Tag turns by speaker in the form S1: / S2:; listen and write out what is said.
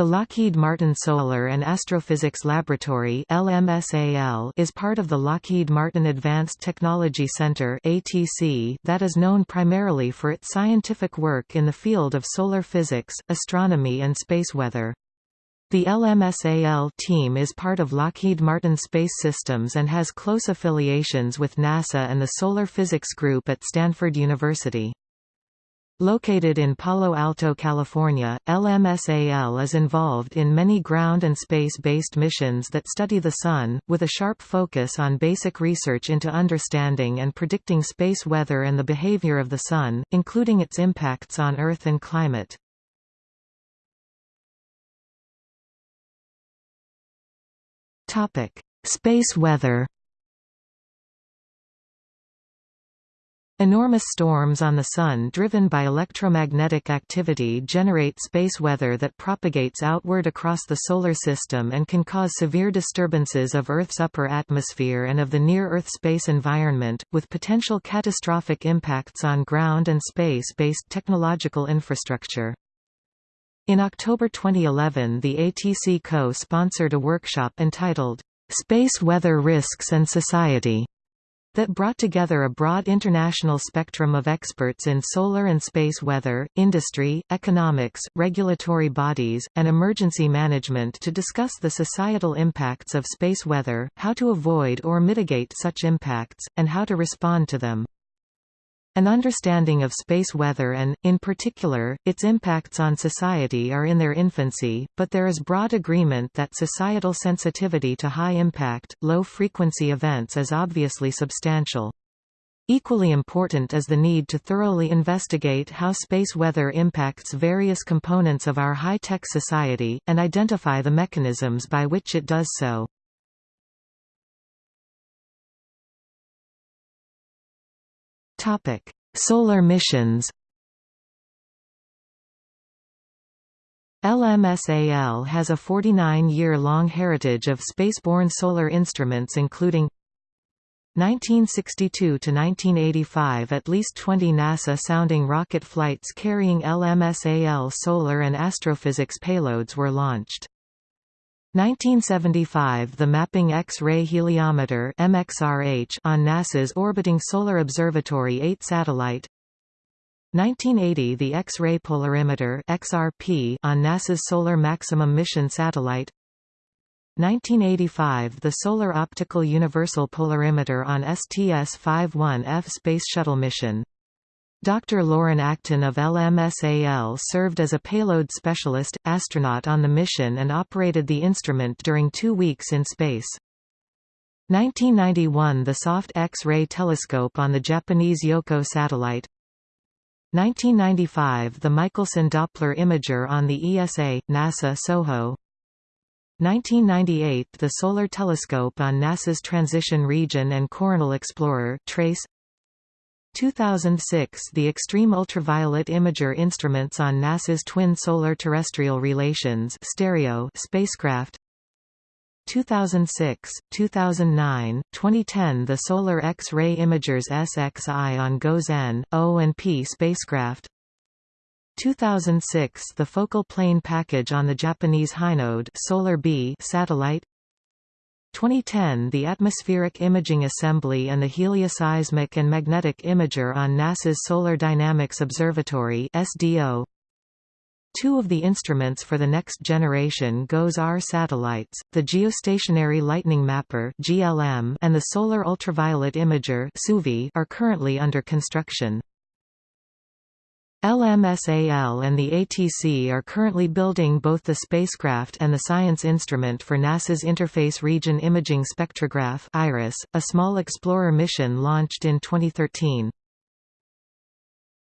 S1: The Lockheed Martin Solar and Astrophysics Laboratory LMSAL is part of the Lockheed Martin Advanced Technology Center ATC that is known primarily for its scientific work in the field of solar physics, astronomy and space weather. The LMSAL team is part of Lockheed Martin Space Systems and has close affiliations with NASA and the Solar Physics Group at Stanford University. Located in Palo Alto, California, LMSAL is involved in many ground and space-based missions that study the Sun, with a sharp focus on basic research into understanding and predicting space weather and the behavior of the Sun, including its impacts on Earth and climate. Space weather Enormous storms on the Sun driven by electromagnetic activity generate space weather that propagates outward across the Solar System and can cause severe disturbances of Earth's upper atmosphere and of the near-Earth space environment, with potential catastrophic impacts on ground and space-based technological infrastructure. In October 2011 the ATC co-sponsored a workshop entitled, "'Space Weather Risks and Society' that brought together a broad international spectrum of experts in solar and space weather, industry, economics, regulatory bodies, and emergency management to discuss the societal impacts of space weather, how to avoid or mitigate such impacts, and how to respond to them. An understanding of space weather and, in particular, its impacts on society are in their infancy, but there is broad agreement that societal sensitivity to high-impact, low-frequency events is obviously substantial. Equally important is the need to thoroughly investigate how space weather impacts various components of our high-tech society, and identify the mechanisms by which it does so. Topic: Solar missions. LMSAL has a 49-year-long heritage of spaceborne solar instruments including 1962 to 1985 at least 20 NASA-sounding rocket flights carrying LMSAL solar and astrophysics payloads were launched. 1975 – The Mapping X-ray Heliometer MXRH on NASA's orbiting Solar Observatory 8 satellite. 1980 – The X-ray Polarimeter XRP on NASA's Solar Maximum Mission satellite. 1985 – The Solar Optical Universal Polarimeter on STS-51F Space Shuttle mission Dr. Loren Acton of LMSAL served as a payload specialist, astronaut on the mission and operated the instrument during two weeks in space. 1991 – The Soft X-ray telescope on the Japanese Yohkoh satellite 1995 – The Michelson Doppler imager on the ESA, NASA SOHO 1998 – The Solar Telescope on NASA's Transition Region and Coronal Explorer TRACE 2006 – The Extreme Ultraviolet Imager instruments on NASA's Twin Solar Terrestrial Relations stereo spacecraft. 2006, 2009, 2010 The Solar X-ray Imagers SXI on GOES-N, O and P spacecraft. 2006 The Focal Plane Package on the Japanese Hinode Solar B satellite 2010 The Atmospheric Imaging Assembly and the Helioseismic and Magnetic Imager on NASA's Solar Dynamics Observatory SDO. Two of the instruments for the next generation GOES-R satellites, the Geostationary Lightning Mapper (GLM) and the Solar Ultraviolet Imager (SUVI), are currently under construction. LMSAL and the ATC are currently building both the spacecraft and the science instrument for NASA's Interface Region Imaging Spectrograph IRIS, a small Explorer mission launched in 2013.